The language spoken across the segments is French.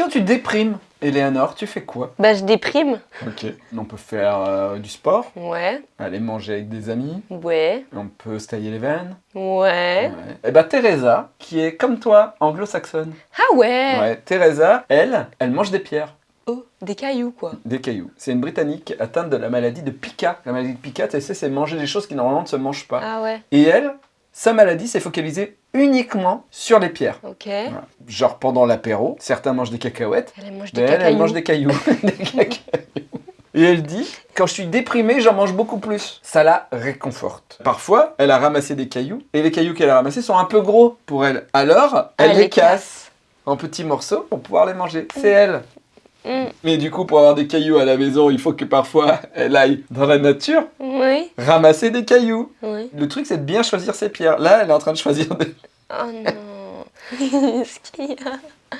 Quand tu déprimes, Eleanor, tu fais quoi Bah je déprime. Ok. On peut faire euh, du sport, Ouais, aller manger avec des amis, ouais, on peut se tailler les veines. ouais. Et bah Teresa, qui est comme toi, anglo-saxonne. Ah ouais, Ouais, Teresa, elle, elle mange des pierres. Oh, des cailloux quoi. Des cailloux. C'est une Britannique atteinte de la maladie de Pica. La maladie de Pica, tu sais, c'est manger des choses qui normalement ne se mangent pas. Ah ouais, Et elle, sa maladie s'est focalisée uniquement sur les pierres. ok. Voilà. Genre pendant l'apéro, certains mangent des cacahuètes, Elle mange des mais elle, mange des cailloux. Des. Et elle dit, quand je suis déprimée, j'en mange beaucoup plus. Ça la réconforte. Parfois, elle a ramassé des cailloux, et les cailloux qu'elle a ramassés sont un peu gros pour elle. Alors, elle, Elle les les casse en petits morceaux pour pouvoir les manger. C'est elle. Mm. Mais du coup, pour avoir des cailloux à la maison, il faut que parfois elle aille dans la nature Oui, ramasser des cailloux. oui. Le truc, c'est de bien choisir ses pierres. Là, elle est en train de choisir des... Oh non. Ce qu'il y a.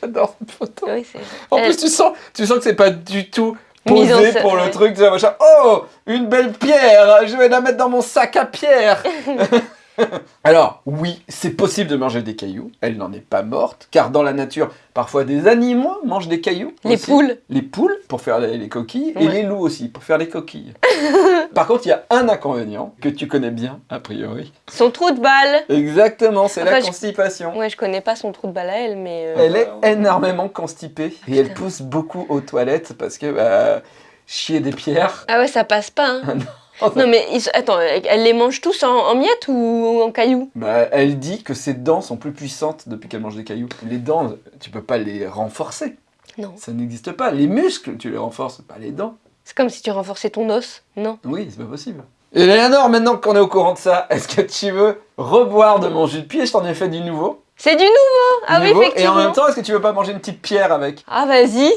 J'adore cette photo. Oui. En Elle- plus, tu sens, tu sens que c'est pas du tout posé pour le truc. Tu vois, machin. Oh, une belle pierre. Je vais la mettre dans mon sac à pierre. Alors, oui, c'est possible de manger des cailloux. Elle n'en est pas morte, car dans la nature, parfois des animaux mangent des cailloux. Les aussi. poules. Les poules pour faire les, les coquilles et les loups aussi pour faire les coquilles. Par contre, il y a un inconvénient que tu connais bien, a priori. Son trou de balle. Exactement, c'est la Enfin, je- constipation. Ouais, je connais pas son trou de balle à elle, mais... euh, Elle est énormément constipée et elle pousse beaucoup aux toilettes parce que bah, chier des pierres. Ah ouais, ça passe pas, hein. Non. Mais, ils- attends, elle les mange tous en, en miettes ou en cailloux? Bah, elle dit que ses dents sont plus puissantes depuis qu'elle mange des cailloux. Les dents, tu peux pas les renforcer. Non. Ça n'existe pas. Les muscles, tu les renforces, pas les dents. C'est comme si tu renforçais ton os, non? Oui, c'est pas possible. Et Léonore, maintenant qu'on est au courant de ça, est-ce que tu veux reboire de mon jus de pied Je t'en ai fait du nouveau. C'est du nouveau Ah Nouveau. oui, Et en effectivement même temps, est-ce que tu veux pas manger une petite pierre avec? Ah vas-y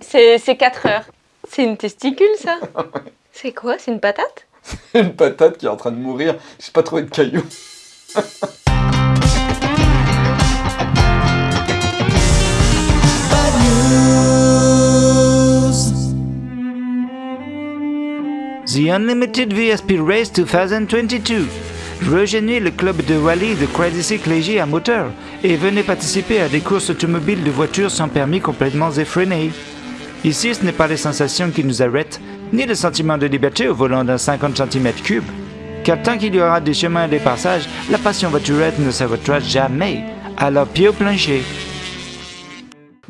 C'est 4 heures. C'est une testicule, ça? C'est quoi C'est une patate? Une patate qui est en train de mourir. J'ai pas trouvé de cailloux. The Unlimited VSP Race 2022. Rejoignez le club de rallye de Crazy Cycle léger à moteur et venez participer à des courses automobiles de voitures sans permis complètement effrénées. Ici, ce n'est pas les sensations qui nous arrêtent, ni le sentiment de liberté au volant d'un 50 cm3. Car tant qu'il y aura des chemins et des passages, la passion voiturette ne s'arrêtera jamais. Alors pied au plancher.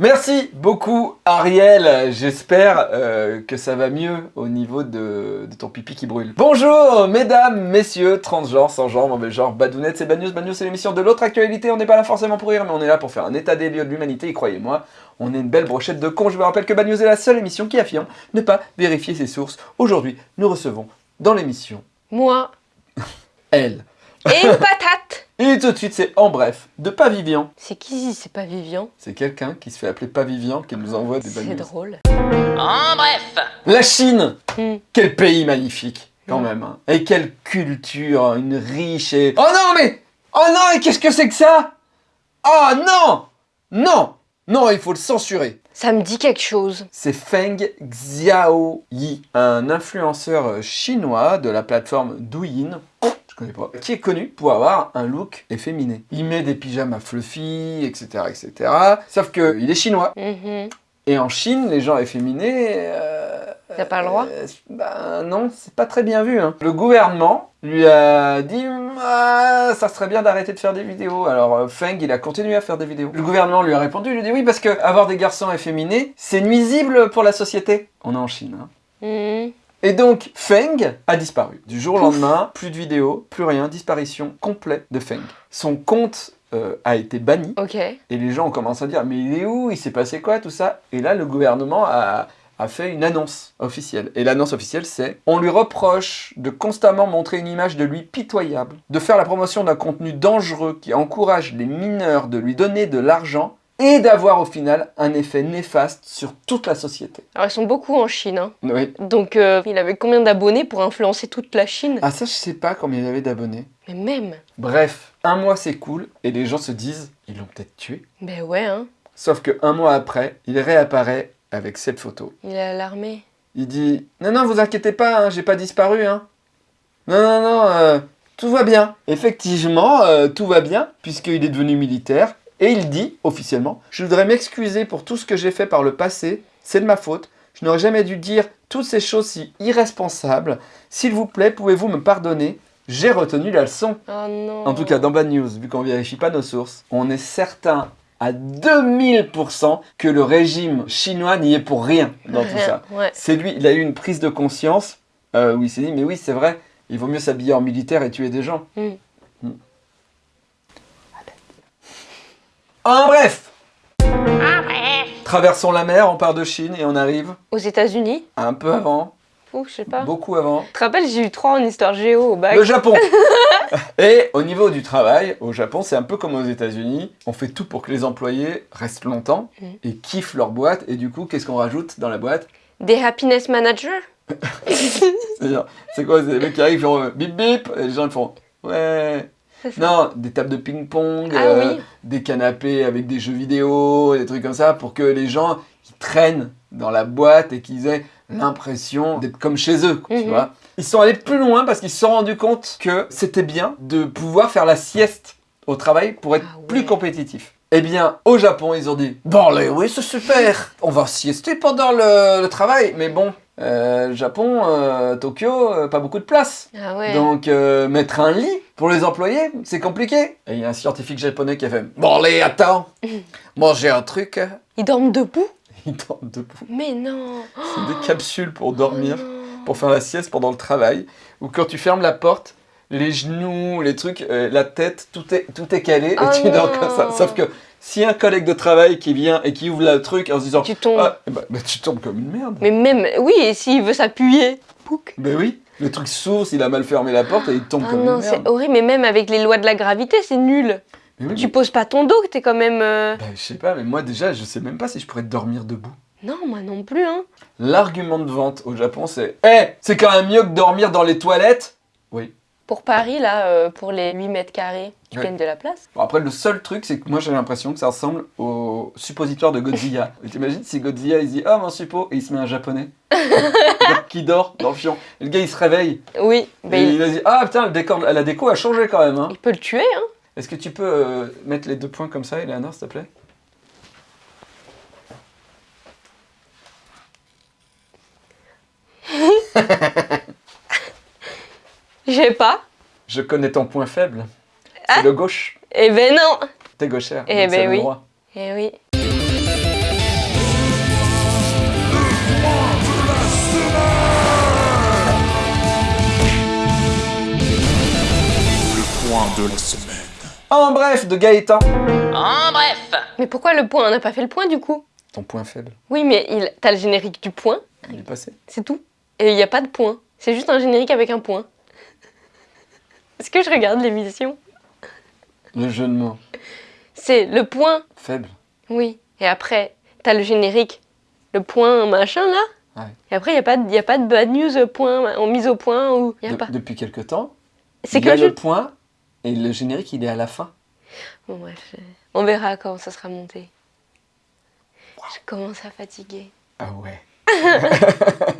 Merci beaucoup Ariel, j'espère euh, que ça va mieux au niveau de, de ton pipi qui brûle. Bonjour mesdames, messieurs, transgenres, sans genre, mauvais genre, badounettes, c'est Bad News, Bad News c'est l'émission de l'autre actualité, on n'est pas là forcément pour rire, mais on est là pour faire un état des lieux de l'humanité, et croyez-moi, on est une belle brochette de cons, je vous rappelle que Bad News est la seule émission qui affirme ne pas vérifier ses sources. Aujourd'hui, nous recevons dans l'émission, Moi. elle. Et une patate Et tout de suite c'est en bref, de Pas Vivian. C'est qui C'est pas Vivian C'est quelqu'un qui se fait appeler Pas Vivian qui nous envoie des C'est drôle. En bref, La Chine Hmm. Quel pays magnifique, quand Mm. même. hein. Et quelle culture, une riche et... Oh non, mais... Oh non, et qu'est-ce que c'est que ça? Oh non Non Non, il faut le censurer. Ça me dit quelque chose. C'est Feng Xiaoyi, un influenceur chinois de la plateforme Douyin, connais pas, qui est connu pour avoir un look efféminé. Il met des pyjamas fluffy, etc., etc. Sauf que il est chinois. Mhm. Et en Chine, les gens efféminés... euh, T'as pas le droit euh, Ben non, c'est pas très bien vu. hein. Le gouvernement lui a dit Ah, ça serait bien d'arrêter de faire des vidéos. Alors euh, Feng, il a continué à faire des vidéos. Le gouvernement lui a répondu, il lui a dit oui parce que avoir des garçons efféminés, c'est nuisible pour la société. On est en Chine. hein. Mhm. Et donc Feng a disparu. Du jour au lendemain, plus de vidéos, plus rien, disparition complète de Feng. Son compte euh, a été banni. Et les gens ont commencé à dire mais il est où? Il s'est passé quoi tout ça? Et là le gouvernement a, a fait une annonce officielle. Et l'annonce officielle c'est on lui reproche de constamment montrer une image de lui pitoyable, de faire la promotion d'un contenu dangereux qui encourage les mineurs de lui donner de l'argent et d'avoir au final un effet néfaste sur toute la société. Alors ils sont beaucoup en Chine. hein. Oui. Donc euh, il avait combien d'abonnés pour influencer toute la Chine? Ah ça je sais pas combien il avait d'abonnés. Mais même. Bref, un mois c'est cool et les gens se disent ils l'ont peut-être tué. Ben ouais, hein. Sauf que un mois après, il réapparaît avec cette photo. Il est à l'armée. Il dit Non, non, vous inquiétez pas, hein, j'ai pas disparu. Hein. Non, non, non, euh, tout va bien. Effectivement, euh, tout va bien, puisqu'il est devenu militaire Et il dit, officiellement, « Je voudrais m'excuser pour tout ce que j'ai fait par le passé, c'est de ma faute, je n'aurais jamais dû dire toutes ces choses si irresponsables. S'il vous plaît, pouvez-vous me pardonner J'ai retenu la leçon. Oh non. En tout cas, dans Bad News, vu qu'on vérifie pas nos sources, on est certain à 2000% que le régime chinois n'y est pour rien dans tout ça. Ouais. C'est lui, il a eu une prise de conscience euh, où il s'est dit, mais oui, c'est vrai, il vaut mieux s'habiller en militaire et tuer des gens. Mm. En bref Traversons la mer, on part de Chine et on arrive Aux États-Unis un peu avant, Ou je sais pas. beaucoup avant, Tu te rappelles, j'ai eu 3 en histoire géo au bac. le Japon Et au niveau du travail, au Japon, c'est un peu comme aux États-Unis. On fait tout pour que les employés restent longtemps Mm. et kiffent leur boîte. Et du coup, qu'est-ce qu'on rajoute dans la boîte? Des happiness managers C'est-à-dire, c'est quoi? C'est les mecs qui arrivent, ils font bip bip, et les gens ils font ouais. Ça. Non, des tables de ping-pong, Ah euh, oui. des canapés avec des jeux vidéo, des trucs comme ça, pour que les gens qui traînent dans la boîte et qu'ils aient l'impression d'être comme chez eux, quoi, tu Mhm. vois. Ils sont allés plus loin parce qu'ils se sont rendus compte que c'était bien de pouvoir faire la sieste au travail pour être Ah ouais. plus compétitif. Eh bien, au Japon, ils ont dit Bon, allez, oui, c'est super On va siester pendant le, le travail. Mais bon, euh, Japon, euh, Tokyo, euh, pas beaucoup de place. Ah ouais. Donc, mettre un lit pour les employés, c'est compliqué. Et il y a un scientifique japonais qui a fait Bon, allez, attends Moi, j'ai un truc. Ils dorment debout? Il dort debout. Mais non C'est des capsules pour dormir, Oh pour faire la sieste pendant le travail. Ou quand tu fermes la porte, les genoux, les trucs, la tête, tout est, tout est calé et Oh tu dors comme ça. Sauf que si un collègue de travail qui vient et qui ouvre le truc en se disant Tu tombes. Ah, bah, bah, tu tombes comme une merde. Mais même, oui, et s'il veut s'appuyer Pouc. Ben oui, le truc s'ouvre s'il a mal fermé la porte et il tombe Ah comme non, une c'est merde. horrible, mais même avec les lois de la gravité, c'est nul. Mais oui, Tu mais- poses pas ton dos, que t'es quand même... euh, ben, je sais pas, mais moi déjà, je sais même pas si je pourrais dormir debout. Non, moi non plus, hein. L'argument de vente au Japon, c'est Eh, c'est quand même mieux que dormir dans les toilettes. Pour Paris, là, euh, pour les 8 mètres carrés, tu Ouais. gagnes de la place. Bon, après, le seul truc, c'est que moi j'ai l'impression que ça ressemble au suppositoire de Godzilla. T'imagines si Godzilla il dit Oh mon suppo, et il se met un japonais qui dort dans le fion. Et le gars il se réveille. Oui, et ben, il... il a dit Ah putain, le décor, la déco a changé quand même. Hein. il peut le tuer, hein. Est-ce que tu peux euh, mettre les deux points comme ça, Eleanor, s'il te plaît? J'ai pas. Je connais ton point faible. C'est Ah. le gauche. Eh ben non T'es gauchère. Eh donc ben le oui. droit. Eh oui. Point de la semaine. En bref, de Gaëtan. En bref, Mais pourquoi le point? On n'a pas fait le point, du coup Ton point faible, Oui, mais il... t'as le générique du point, il est passé. c'est tout. Et il n'y a pas de point. C'est juste un générique avec un point. Est-ce que je regarde l'émission? Le jeu de mots. C'est le point, Faible. oui. Et après, t'as le générique, le point machin là. Ouais. Et après, il n'y a, pas de- y a pas de bad news euh, point, en mise au point ou. Y a De- pas. Depuis quelque temps, C'est il y a le point et le générique il est à la fin. Bon, bref, je- on verra quand ça sera monté. Je commence à fatiguer. Ah ouais.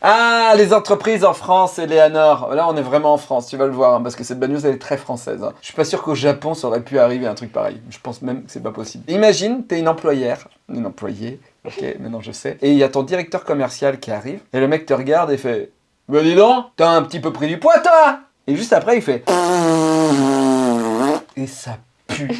ah, les entreprises en France, Eleanor. Là, on est vraiment en France, tu vas le voir, hein, parce que cette bad news, elle est très française. hein. Je suis pas sûr qu'au Japon, ça aurait pu arriver un truc pareil. Je pense même que c'est pas possible. Imagine, t'es une employère, une employée, ok, maintenant je sais, et il y a ton directeur commercial qui arrive, et le mec te regarde et fait Bah dis donc, t'as un petit peu pris du poids, toi Et juste après, il fait Et ça pue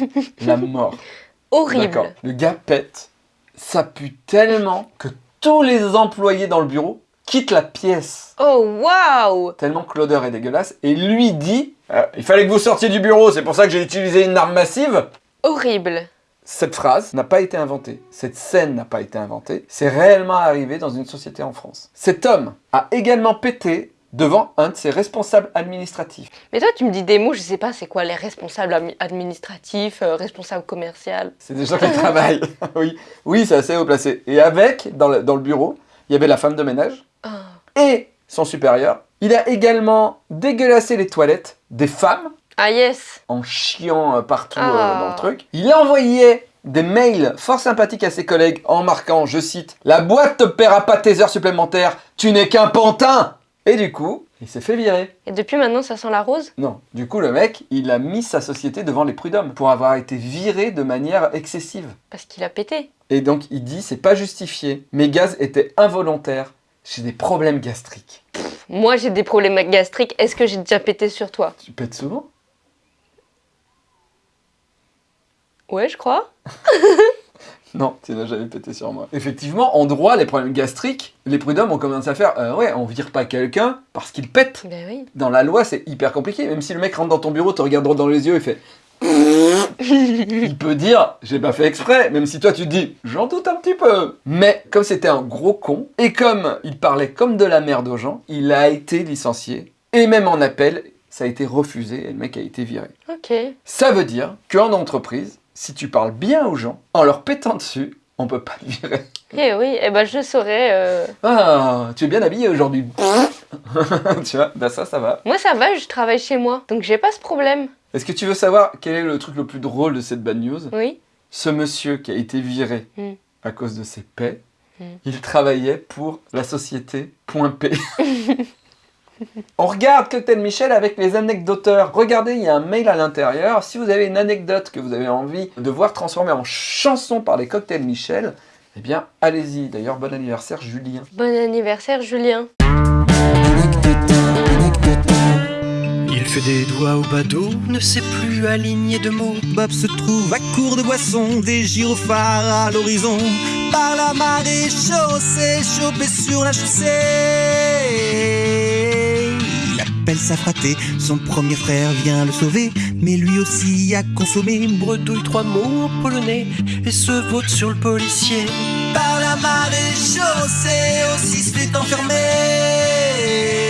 la mort. Horrible. D'accord. Le gars pète. Ça pue tellement que tous les employés dans le bureau quittent la pièce. Oh waouh Tellement que l'odeur est dégueulasse. Et lui dit euh, Il fallait que vous sortiez du bureau, c'est pour ça que j'ai utilisé une arme massive. Horrible. Cette phrase n'a pas été inventée. Cette scène n'a pas été inventée. C'est réellement arrivé dans une société en France. Cet homme a également pété devant un de ses responsables administratifs. Mais toi, tu me dis des mots, je sais pas, c'est quoi les responsables admi- administratifs, euh, responsables commerciaux? C'est des gens qui travaillent. oui, oui c'est assez haut placé. Et avec, dans le, dans le bureau, il y avait la femme de ménage. Et son supérieur. Il a également dégueulassé les toilettes des femmes Ah yes en chiant euh, partout euh, Ah. dans le truc. Il envoyait des mails fort sympathiques à ses collègues en marquant, je cite, La boîte te paiera pas tes heures supplémentaires, tu n'es qu'un pantin Et du coup, il s'est fait virer. Et depuis maintenant, ça sent la rose? Non, du coup, le mec, il a mis sa société devant les prud'hommes pour avoir été viré de manière excessive. Parce qu'il a pété. Et donc, il dit, c'est pas justifié. Mes gaz étaient involontaires. J'ai des problèmes gastriques. Moi, j'ai des problèmes gastriques. Est-ce que j'ai déjà pété sur toi? Tu pètes souvent? Ouais, je crois. Non, tu n'as jamais pété sur moi. Effectivement, en droit, les problèmes gastriques, les prud'hommes ont commencé à faire euh, ouais, on vire pas quelqu'un parce qu'il pète. Ben oui. Dans la loi, c'est hyper compliqué. Même si le mec rentre dans ton bureau, te regarde droit dans les yeux et fait. Il peut dire j'ai pas fait exprès, même si toi tu te dis j'en doute un petit peu. Mais comme c'était un gros con et comme il parlait comme de la merde aux gens, il a été licencié et même en appel, ça a été refusé et le mec a été viré. Ok. Ça veut dire qu'en entreprise, si tu parles bien aux gens, en leur pétant dessus, on peut pas te virer. Eh oui, eh ben je saurais. euh, Ah, tu es bien habillé aujourd'hui. tu vois, bah ça, ça va. Moi, ça va, je travaille chez moi. Donc, j'ai pas ce problème. Est-ce que tu veux savoir quel est le truc le plus drôle de cette bad news? Oui. Ce monsieur qui a été viré Mm. à cause de ses paix, Mm. il travaillait pour la société Point P. On regarde Cocktail Michel avec les anecdoteurs. Regardez, il y a un mail à l'intérieur. Si vous avez une anecdote que vous avez envie de voir transformée en chanson par les Cocktails Michel, eh bien, allez-y. D'ailleurs, bon anniversaire, Julien. Bon anniversaire, Julien. Des doigts au badaud, ne sait plus aligner de mots. Bob se trouve à court de boissons, des gyrophares à l'horizon. Par la marée chaussée, chopé sur la chaussée. Il appelle sa fratée, son premier frère vient le sauver. Mais lui aussi a consommé. Bredouille trois mots en polonais et se vote sur le policier. Par la marée chaussée, aussi se fait enfermer.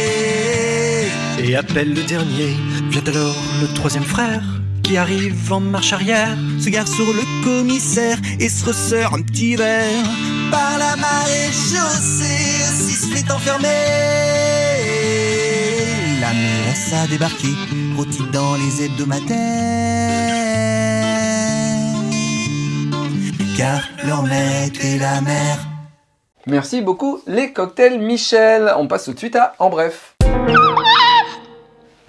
Et appelle le dernier, vient alors le troisième frère qui arrive en marche arrière. se gare sur le commissaire et se ressort un petit verre. Par la marée chaussée, se fait enfermer. La mairesse a débarqué, rôti dans les hebdomadaires. Car leur maître est la mer. Merci beaucoup, les cocktails Michel. On passe tout de suite à En Bref.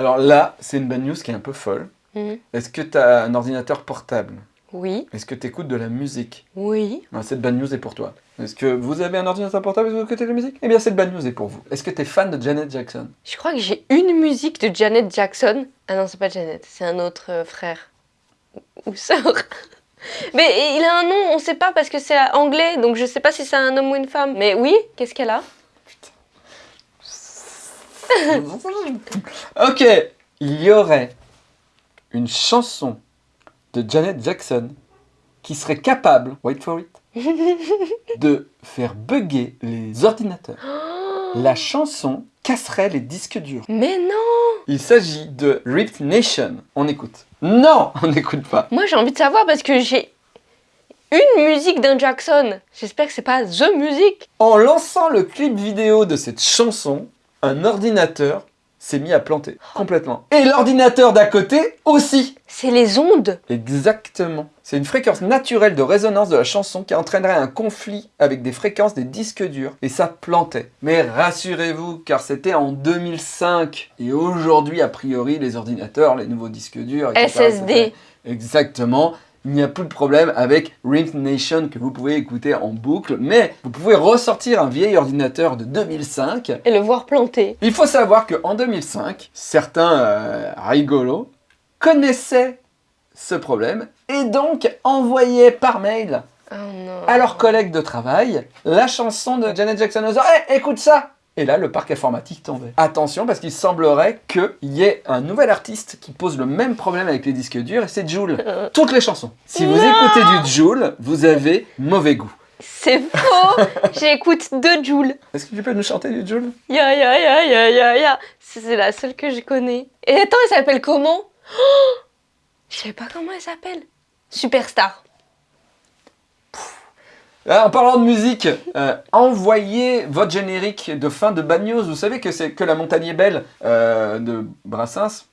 Alors là, c'est une bad news qui est un peu folle. Mhm. Est-ce que tu as un ordinateur portable? Oui. Est-ce que tu écoutes de la musique? Oui. Ah, Cette bad news est pour toi. Est-ce que vous avez un ordinateur portable et vous écoutez de la musique? Eh bien, cette bad news est pour vous. Est-ce que tu es fan de Janet Jackson? Je crois que j'ai une musique de Janet Jackson. Ah non, c'est pas Janet, c'est un autre euh, frère. Ou sœur. Mais il a un nom, on sait pas parce que c'est anglais, donc je sais pas si c'est un homme ou une femme. Mais oui, qu'est-ce qu'elle a? Ok, il y aurait une chanson de Janet Jackson qui serait capable, wait for it, de faire bugger les ordinateurs. La chanson casserait les disques durs. Mais non Il s'agit de Ripped Nation. On écoute. Non, on n'écoute pas. Moi j'ai envie de savoir parce que j'ai une musique d'un Jackson. J'espère que c'est pas The Music. En lançant le clip vidéo de cette chanson, un ordinateur s'est mis à planter complètement. Et l'ordinateur d'à côté aussi. C'est les ondes. Exactement. C'est une fréquence naturelle de résonance de la chanson qui entraînerait un conflit avec des fréquences des disques durs. Et ça plantait. Mais rassurez-vous, car c'était en 2005. Et aujourd'hui, a priori, les ordinateurs, les nouveaux disques durs, SSD. Exactement. Il n'y a plus de problème avec Ring Nation que vous pouvez écouter en boucle, mais vous pouvez ressortir un vieil ordinateur de 2005 Et le voir planter. il faut savoir qu'en 2005, certains euh, rigolos connaissaient ce problème et donc envoyaient par mail Oh non. à leurs collègues de travail la chanson de Janet Jackson disant Hey, écoute ça Et là, le parc informatique tombait. Attention, parce qu'il semblerait qu'il y ait un nouvel artiste qui pose le même problème avec les disques durs, et c'est Joule. Toutes les chansons. Si vous Non écoutez du Joule, vous avez mauvais goût. C'est faux J'écoute deux Joule. Est-ce que tu peux nous chanter du Joule? Ya ya ya ya ya ya. C'est c'est la seule que je connais. Et attends, elle s'appelle comment? Oh Je sais pas comment elle s'appelle. Superstar. Ah, en parlant de musique, euh, envoyez votre générique de fin de Bad News. Vous savez que c'est que la montagne est belle euh, de Brassens.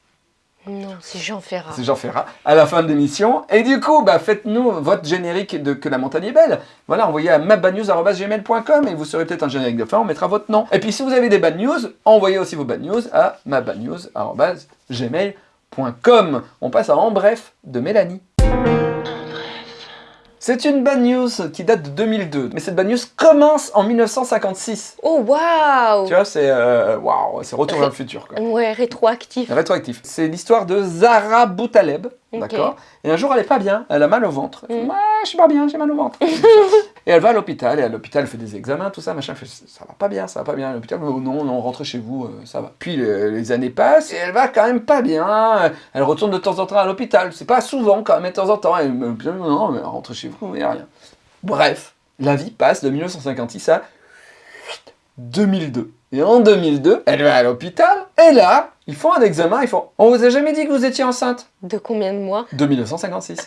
Non, c'est Jean Ferrat. C'est Jean Ferrat, à la fin de l'émission. Et du coup, bah, faites-nous votre générique de Que la montagne est belle. Voilà, envoyez à mabadnews.gmail.com et vous serez peut-être un générique de fin, on mettra votre nom. Et puis si vous avez des bad news, envoyez aussi vos bad news à mabadnews.gmail.com. On passe à En Bref de Mélanie. C'est une bad news qui date de 2002, mais cette bad news commence en 1956. Oh, waouh Tu vois, c'est euh, waouh, c'est retour vers le futur. Quoi. Ouais, rétroactif. Rétroactif. C'est l'histoire de Zara Boutaleb, D'accord Et un jour, elle est pas bien, elle a mal au ventre. Elle fait. Ouais, je suis pas bien, j'ai mal au ventre. et elle va à l'hôpital, et à l'hôpital, elle fait des examens, tout ça, machin. Elle fait, ça va pas bien, ça va pas bien. L'hôpital, oh non, non, rentrez chez vous, euh, ça va. Puis euh, les années passent, et elle va quand même pas bien. Elle retourne de temps en temps à l'hôpital. C'est pas souvent, quand même, mais de temps en temps. Elle me dit, non, mais rentrez chez vous, il y a rien. Bref, la vie passe de 1956 à 2002. Et en 2002, elle va à l'hôpital, et là, ils font un examen, ils font « On vous a jamais dit que vous étiez enceinte? De combien de mois ?» De 1956.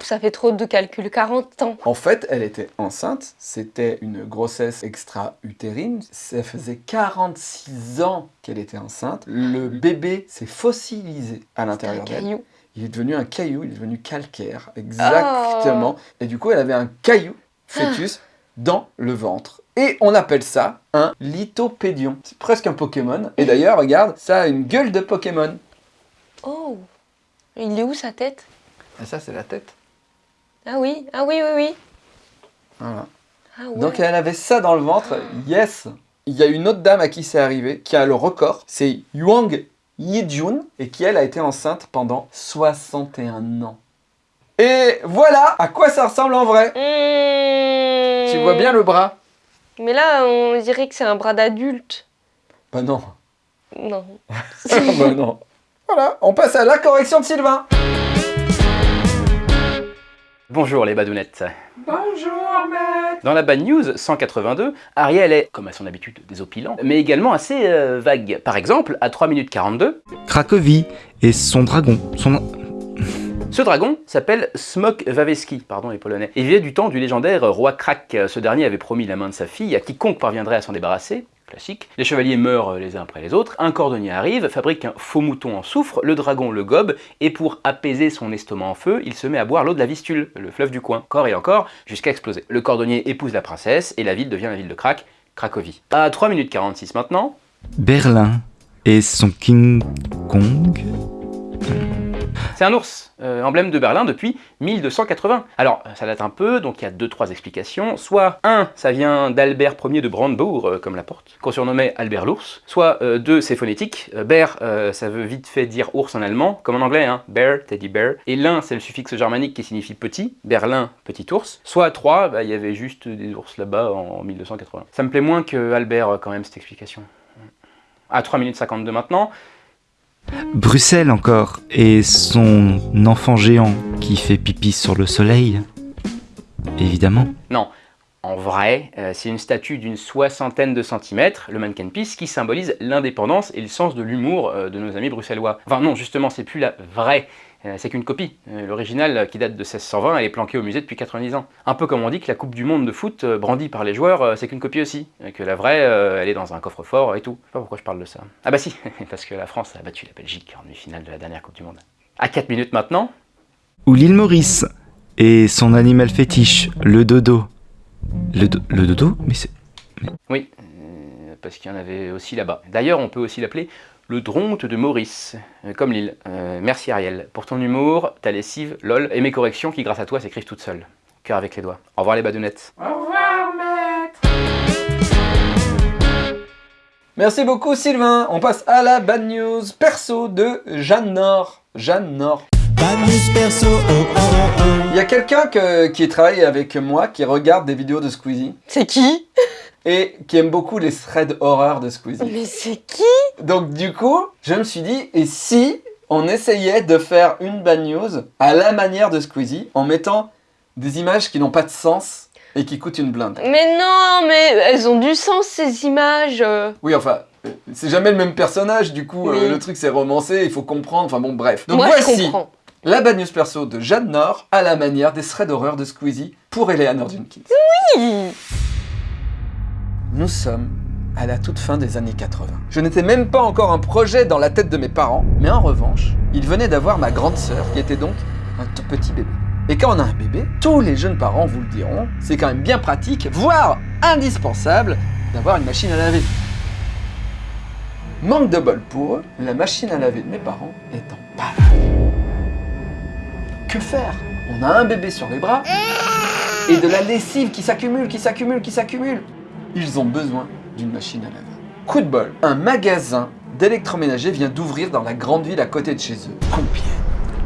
Ça fait trop de calculs. 40 ans. En fait, elle était enceinte, c'était une grossesse extra-utérine, ça faisait 46 ans qu'elle était enceinte, le bébé s'est fossilisé à l'intérieur d'elle. caillou. Il est devenu un caillou, il est devenu calcaire, exactement. Et du coup, elle avait un caillou, fœtus, dans le ventre. Et on appelle ça un lithopédion. C'est presque un Pokémon. Et d'ailleurs, regarde, ça a une gueule de Pokémon. Oh Il est où sa tête? Et ça, c'est la tête. Ah oui, ah oui, oui, oui. Voilà. Ah ouais. Donc elle avait ça dans le ventre, yes Il y a une autre dame à qui c'est arrivé, qui a le record, c'est Yuang Yijun, et qui elle a été enceinte pendant 61 ans. Et voilà à quoi ça ressemble en vrai Mmh. Tu vois bien le bras Mais là, on dirait que c'est un bras d'adulte. Bah non. Non. bah non. Voilà, on passe à la correction de Sylvain. Bonjour les badounettes. Bonjour maître Dans la Bad News 182, Ariel est, comme à son habitude, désopilant, mais également assez euh, vague. Par exemple, à 3 minutes 42, Cracovie et son dragon. Son... ce dragon s'appelle Smok Waweski, pardon les polonais, et vient du temps du légendaire roi Krak. Ce dernier avait promis la main de sa fille à quiconque parviendrait à s'en débarrasser. Classique. Les chevaliers meurent les uns après les autres, un cordonnier arrive, fabrique un faux mouton en soufre, le dragon le gobe, et pour apaiser son estomac en feu, il se met à boire l'eau de la Vistule, le fleuve du coin, encore et encore, jusqu'à exploser. Le cordonnier épouse la princesse, et la ville devient la ville de Krak, Cracovie. À 3 minutes 46 maintenant, Berlin et son King Kong. C'est un ours, euh, emblème de Berlin depuis 1280. Alors, ça date un peu, donc il y a deux, trois explications. Soit, un, ça vient d'Albert Ier de Brandebourg, euh, comme la porte, qu'on surnommait Albert l'ours. Soit, euh, deux, c'est phonétique. Euh, bear, euh, ça veut vite fait dire ours en allemand, comme en anglais, hein. Bear, teddy bear. Et l'un, c'est le suffixe germanique qui signifie petit. Berlin, petit ours. Soit, trois, bah, il y avait juste des ours là-bas en 1280. Ça me plaît moins que Albert, euh, quand même, cette explication. À 3 minutes 52 maintenant, Bruxelles encore et son enfant géant qui fait pipi sur le soleil. Évidemment. Non, en vrai, euh, c'est une statue d'une soixantaine de centimètres, le Mannequin Peace, qui symbolise l'indépendance et le sens de l'humour euh, de nos amis bruxellois. Enfin non, justement, c'est plus la vraie, c'est qu'une copie. Euh, L'original, euh, qui date de 1620, elle est planquée au musée depuis 90 ans. Un peu comme on dit que la Coupe du Monde de foot, euh, brandie par les joueurs, euh, c'est qu'une copie aussi. Et que la vraie, euh, elle est dans un coffre-fort et tout. Je sais pas pourquoi je parle de ça. Ah bah si, parce que la France a battu la Belgique en demi-finale de la dernière Coupe du Monde. À 4 minutes maintenant, Ou l'île Maurice et son animal fétiche, le dodo. Le, do- le dodo Mais c'est. Oui, euh, parce qu'il y en avait aussi là-bas. D'ailleurs, on peut aussi l'appeler le dronte de Maurice, euh, comme l'île. Euh, merci Ariel, pour ton humour, ta lessive, lol, et mes corrections qui, grâce à toi, s'écrivent toutes seules. Cœur avec les doigts. Au revoir les badounettes. Au revoir maître Merci beaucoup Sylvain. On passe à la bad news perso de Jeanne Nord. Jeanne Nord. Bad news perso, oh oh oh oh. Il y a quelqu'un que- qui travaille avec moi qui regarde des vidéos de Squeezie C'est qui? Et qui aime beaucoup les threads horreur de Squeezie. Mais c'est qui? Donc du coup, je me suis dit, et si on essayait de faire une bad news à la manière de Squeezie en mettant des images qui n'ont pas de sens et qui coûtent une blinde Mais non, mais elles ont du sens ces images. euh. Oui, enfin, c'est jamais le même personnage, du coup, euh, le truc c'est romancé, il faut comprendre, enfin bon, bref. Donc Moi, je voici comprends. la bad news perso de Jeanne Nord à la manière des threads d'horreur de Squeezie pour Eleanor Jenkins. Oui. Nous sommes à la toute fin des années 80. Je n'étais même pas encore un projet dans la tête de mes parents, mais en revanche, ils venaient d'avoir ma grande sœur, qui était donc un tout petit bébé. Et quand on a un bébé, tous les jeunes parents vous le diront, c'est quand même bien pratique, voire indispensable, d'avoir une machine à laver. Manque de bol pour eux, la machine à laver de mes parents est en panne. Que faire? On a un bébé sur les bras et de la lessive qui s'accumule, qui s'accumule, qui s'accumule. Ils ont besoin d'une machine à laver. Coup de bol, un magasin d'électroménager vient d'ouvrir dans la grande ville à côté de chez eux, Compiègne.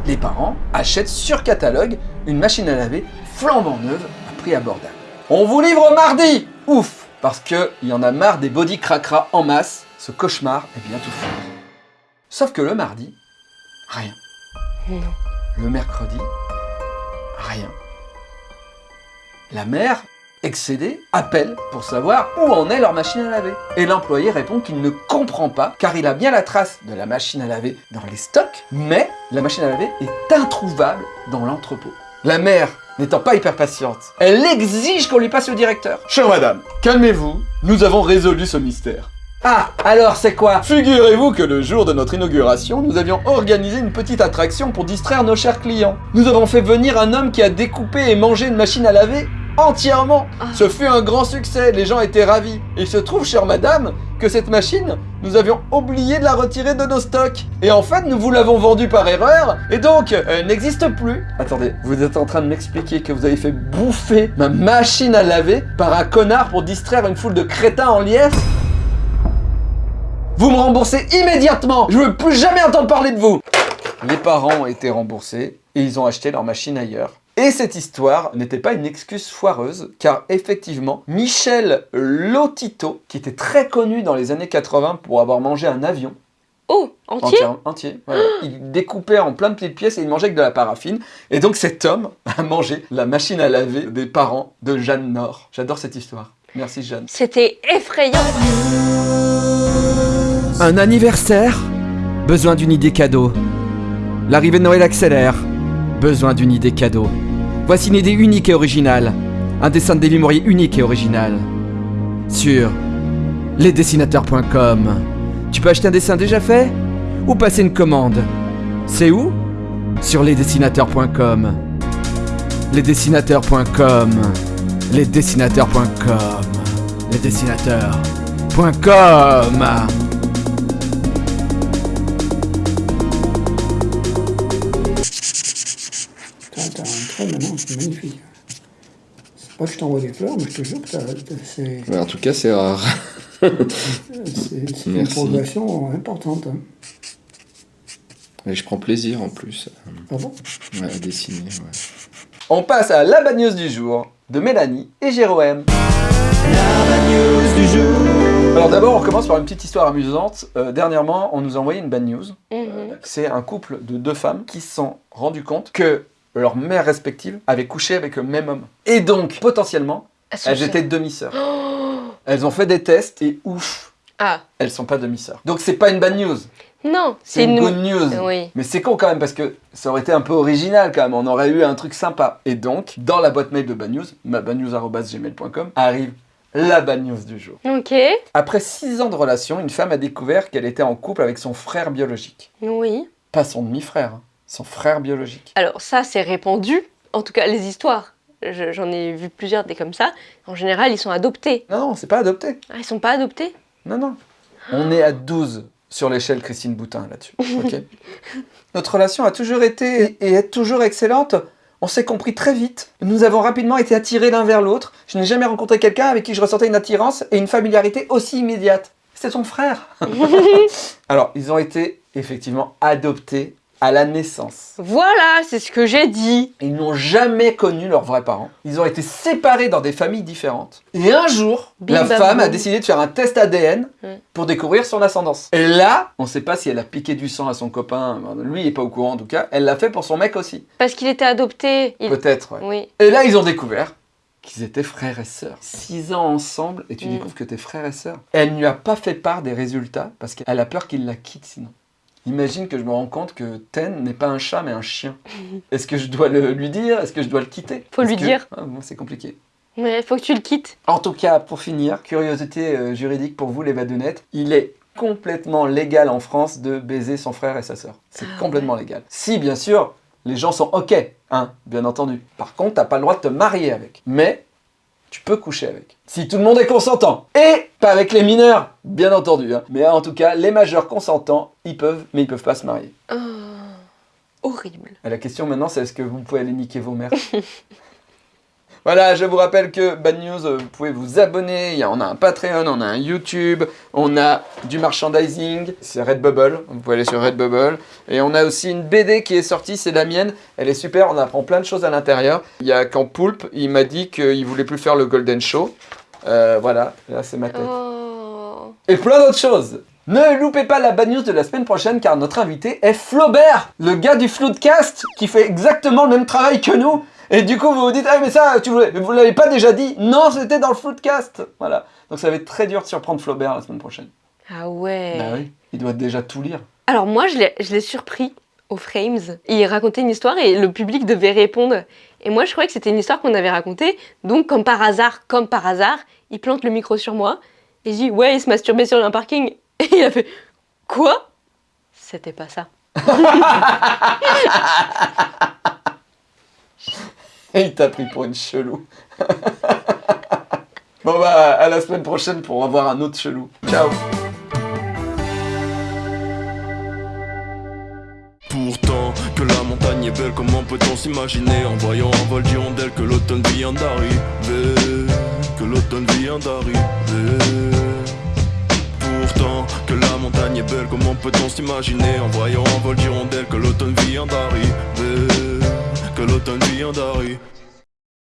Les parents achètent sur catalogue une machine à laver flambant neuve à prix abordable. On vous livre mardi Ouf Parce qu'il y en a marre des body cracra en masse, ce cauchemar est bientôt fini. Sauf que le mardi, rien. Non. Le mercredi, rien. La mère, excédée, appelle pour savoir où en est leur machine à laver. Et l'employé répond qu'il ne comprend pas car il a bien la trace de la machine à laver dans les stocks, mais la machine à laver est introuvable dans l'entrepôt. La mère, n'étant pas hyper patiente, elle exige qu'on lui passe au directeur. Chère madame, calmez-vous, nous avons résolu ce mystère. Ah, alors c'est quoi? Figurez-vous que le jour de notre inauguration, nous avions organisé une petite attraction pour distraire nos chers clients. Nous avons fait venir un homme qui a découpé et mangé une machine à laver entièrement. Ah. Ce fut un grand succès, les gens étaient ravis. Il se trouve, chère madame, que cette machine, nous avions oublié de la retirer de nos stocks. Et en fait, nous vous l'avons vendue par erreur, et donc, elle n'existe plus. Attendez, vous êtes en train de m'expliquer que vous avez fait bouffer ma machine à laver par un connard pour distraire une foule de crétins en liesse? Vous me remboursez immédiatement Je veux plus jamais entendre parler de vous Les parents ont été remboursés et ils ont acheté leur machine ailleurs. Et cette histoire n'était pas une excuse foireuse, car effectivement, Michel Lotito, qui était très connu dans les années 80 pour avoir mangé un avion, Oh, entier? Entier, entier voilà. il découpait en plein de petites pièces et il mangeait avec de la paraffine. Et donc cet homme a mangé la machine à laver des parents de Jeanne Nord. J'adore cette histoire. Merci Jeanne. C'était effrayant. Un anniversaire? Besoin d'une idée cadeau. L'arrivée de Noël accélère. Besoin d'une idée cadeau. Voici une idée unique et originale. Un dessin de David Mourier unique et original. Sur lesdessinateurs.com. Tu peux acheter un dessin déjà fait Ou passer une commande C'est où? Sur lesdessinateurs.com. Lesdessinateurs.com. Lesdessinateurs.com. Lesdessinateurs.com. c'est magnifique. C'est pas que je t'envoie des fleurs, mais je te jure que c'est Ouais, en tout cas, c'est rare. c'est- c'est une progression importante. hein. Et je prends plaisir en plus Ah bon? ouais, à dessiner. ouais. On passe à la bad news du jour de Mélanie et Jérôme. Alors d'abord, on commence par une petite histoire amusante. Euh, dernièrement, on nous a envoyé une bad news. Mhm. C'est un couple de deux femmes qui se sont rendus compte que leur mère respective avait couché avec le même homme. Et donc, potentiellement, Elles étaient demi-sœurs. Oh Elles ont fait des tests et ouf, Ah, elles sont pas demi-sœurs. Donc c'est pas une bad news, non, c'est une nous. good news. Oui. Mais c'est con quand même parce que ça aurait été un peu original quand même, on aurait eu un truc sympa. Et donc, dans la boîte mail de Bad News, ma badnews.gmail.com, arrive la bad news du jour. Ok. Après 6 ans de relation, une femme a découvert qu'elle était en couple avec son frère biologique. Oui. Pas son demi-frère, hein, son frère biologique. Alors ça, c'est répandu. En tout cas, les histoires. Je- J'en ai vu plusieurs des comme ça. En général, ils sont adoptés. Non, non, c'est pas adopté. Ah, ils sont pas adoptés Non, non. On est à 12 sur l'échelle Christine Boutin là-dessus. ok Notre relation a toujours été et est toujours excellente. On s'est compris très vite. Nous avons rapidement été attirés l'un vers l'autre. Je n'ai jamais rencontré quelqu'un avec qui je ressentais une attirance et une familiarité aussi immédiate. C'est ton frère. Alors, ils ont été effectivement adoptés à la naissance. Voilà, c'est ce que j'ai dit. Ils n'ont jamais connu leurs vrais parents. Ils ont été séparés dans des familles différentes. Et un jour, Bim la bam femme a décidé de faire un test ADN Mm. pour découvrir son ascendance. Et là, on ne sait pas si elle a piqué du sang à son copain. Lui, il n'est pas au courant en tout cas. Elle l'a fait pour son mec aussi. Parce qu'il était adopté. Il- Peut-être, ouais. Oui. Et là, ils ont découvert qu'ils étaient frères et sœurs. Six ans ensemble et tu Mm. découvres que t'es frères et sœurs. Elle ne lui a pas fait part des résultats parce qu'elle a peur qu'il la quitte sinon. Imagine que je me rends compte que Ten n'est pas un chat mais un chien. Est-ce que je dois le, lui dire? Est-ce que je dois le quitter? Faut lui que- dire. Ah, bon, c'est compliqué. Ouais, faut que tu le quittes. En tout cas, pour finir, curiosité euh, juridique pour vous les badounettes, il est complètement légal en France de baiser son frère et sa sœur. C'est Ah complètement légal. Si, bien sûr, les gens sont OK, hein, bien entendu. Par contre, t'as pas le droit de te marier avec. Mais tu peux coucher avec. Si tout le monde est consentant. Et pas avec les mineurs, bien entendu. hein. Mais en tout cas, les majeurs consentants, ils peuvent, mais ils peuvent pas se marier. Oh, horrible. Et la question maintenant, c'est est-ce que vous pouvez aller niquer vos mères? Voilà, je vous rappelle que Bad News, euh, vous pouvez vous abonner. Il y a- on a un Patreon, on a un YouTube, on a du merchandising. C'est Redbubble, vous pouvez aller sur Redbubble. Et on a aussi une BD qui est sortie, c'est la mienne. Elle est super, on apprend plein de choses à l'intérieur. Il y a quand Poulpe, il m'a dit qu'il voulait plus faire le Golden Show. Euh, voilà, là c'est ma tête. Oh. Et plein d'autres choses. Ne loupez pas la bad news de la semaine prochaine car notre invité est Flaubert, le gars du Floodcast qui fait exactement le même travail que nous. Et du coup, vous vous dites, ah mais ça, tu voulais, vous l'avez pas déjà dit Non, c'était dans le Floodcast. Voilà. Donc ça va être très dur de surprendre Flaubert la semaine prochaine. Ah ouais. Bah oui, il doit déjà tout lire. Alors moi, je l'ai surpris aux Frames. Il racontait une histoire et le public devait répondre. Et moi, je croyais que c'était une histoire qu'on avait racontée. Donc, comme par hasard, comme par hasard, il plante le micro sur moi. Et je dis, ouais, il se masturbait sur un parking. Et il a fait, quoi? C'était pas ça. Et il t'a pris pour une chelou. bon bah, à la semaine prochaine pour avoir un autre chelou. Ciao Pourtant, que la montagne est belle, comment peut-on s'imaginer En voyant un vol d'hirondelles que l'automne vient d'arriver? Que l'automne vient d'arriver Pourtant, que la montagne est belle, comment peut-on s'imaginer En voyant un vol d'hirondelles que l'automne vient d'arriver? Que l'automne vient d'arriver